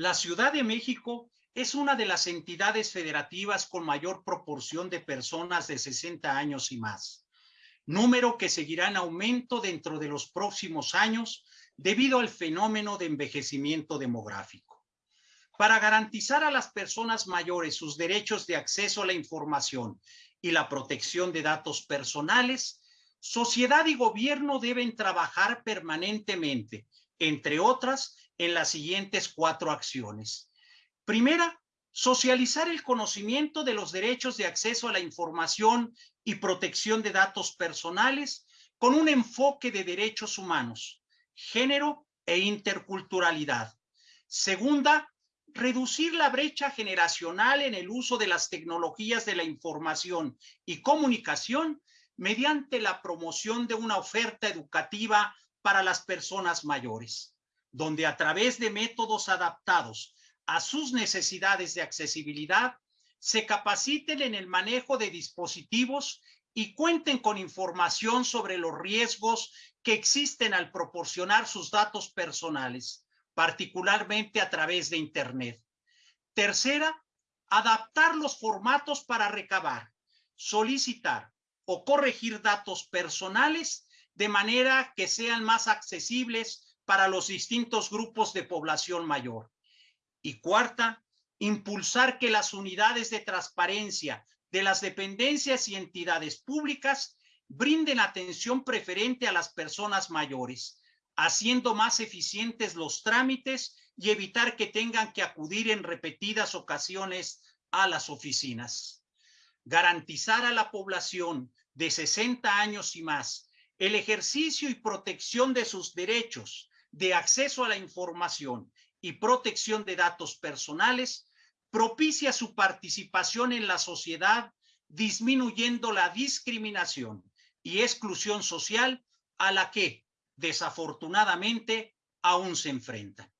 La Ciudad de México es una de las entidades federativas con mayor proporción de personas de 60 años y más, número que seguirá en aumento dentro de los próximos años debido al fenómeno de envejecimiento demográfico. Para garantizar a las personas mayores sus derechos de acceso a la información y la protección de datos personales, sociedad y gobierno deben trabajar permanentemente, entre otras, en las siguientes cuatro acciones. Primera, socializar el conocimiento de los derechos de acceso a la información y protección de datos personales con un enfoque de derechos humanos, género e interculturalidad. Segunda, reducir la brecha generacional en el uso de las tecnologías de la información y comunicación mediante la promoción de una oferta educativa para las personas mayores, donde a través de métodos adaptados a sus necesidades de accesibilidad, se capaciten en el manejo de dispositivos y cuenten con información sobre los riesgos que existen al proporcionar sus datos personales, particularmente a través de Internet. Tercera, adaptar los formatos para recabar, solicitar o corregir datos personales de manera que sean más accesibles para los distintos grupos de población mayor. Y cuarta, impulsar que las unidades de transparencia de las dependencias y entidades públicas brinden atención preferente a las personas mayores, haciendo más eficientes los trámites y evitar que tengan que acudir en repetidas ocasiones a las oficinas. Garantizar a la población de 60 años y más el ejercicio y protección de sus derechos de acceso a la información y protección de datos personales propicia su participación en la sociedad, disminuyendo la discriminación y exclusión social a la que, desafortunadamente, aún se enfrenta.